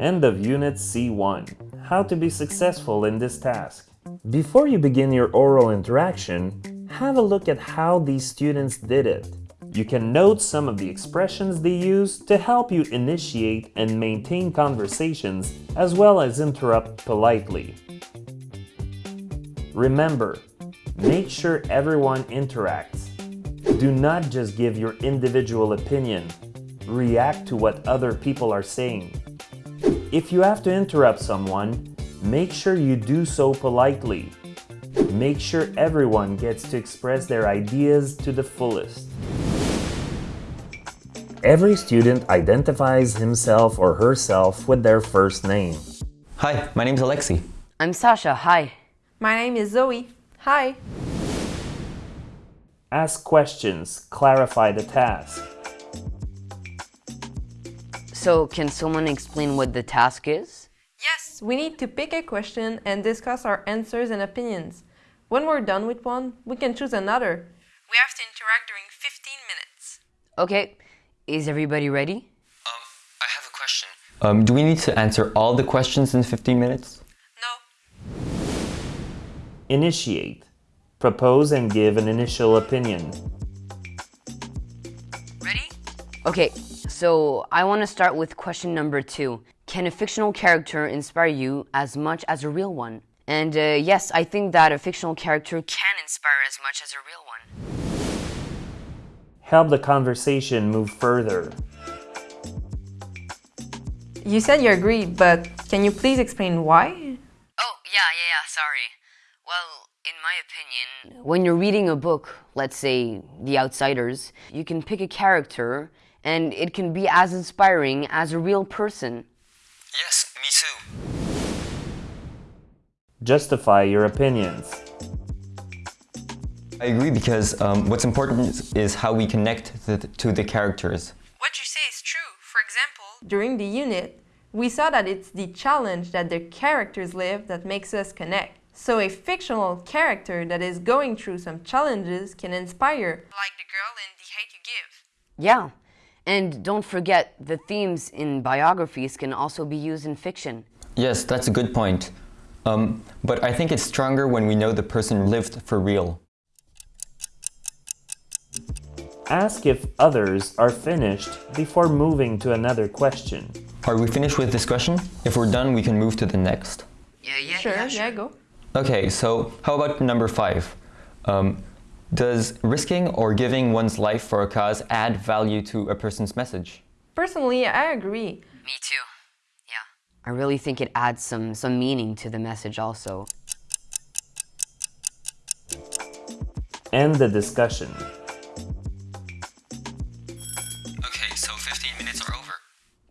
End of Unit C1. How to be successful in this task. Before you begin your oral interaction, have a look at how these students did it. You can note some of the expressions they use to help you initiate and maintain conversations as well as interrupt politely. Remember, make sure everyone interacts. Do not just give your individual opinion. React to what other people are saying. If you have to interrupt someone, make sure you do so politely. Make sure everyone gets to express their ideas to the fullest. Every student identifies himself or herself with their first name. Hi, my name is Alexi. I'm Sasha, hi. My name is Zoe. Hi. Ask questions, clarify the task. So, can someone explain what the task is? Yes, we need to pick a question and discuss our answers and opinions. When we're done with one, we can choose another. We have to interact during 15 minutes. Okay, is everybody ready? Um, I have a question. Um, do we need to answer all the questions in 15 minutes? No. Initiate. Propose and give an initial opinion. Ready? Okay, so I want to start with question number two. Can a fictional character inspire you as much as a real one? And uh, yes, I think that a fictional character can inspire as much as a real one. Help the conversation move further. You said you agree, but can you please explain why? Oh, yeah, yeah, yeah, sorry. Well, in my opinion, when you're reading a book, let's say The Outsiders, you can pick a character and it can be as inspiring as a real person. Yes, me too. Justify your opinions. I agree because um, what's important is, is how we connect the, to the characters. What you say is true. For example, during the unit, we saw that it's the challenge that the characters live that makes us connect. So a fictional character that is going through some challenges can inspire, like the girl in The Hate You Give. Yeah, and don't forget the themes in biographies can also be used in fiction. Yes, that's a good point. Um, but I think it's stronger when we know the person lived for real. Ask if others are finished before moving to another question. Are we finished with this question? If we're done, we can move to the next. Yeah, yeah, Sure, yeah, go. Okay, so how about number five? Um, does risking or giving one's life for a cause add value to a person's message? Personally, I agree. Me too. Yeah. I really think it adds some, some meaning to the message also. End the discussion. Okay, so 15 minutes are over.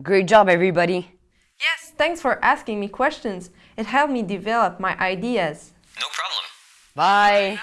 Great job, everybody. Yes, thanks for asking me questions. It helped me develop my ideas. No problem. Bye.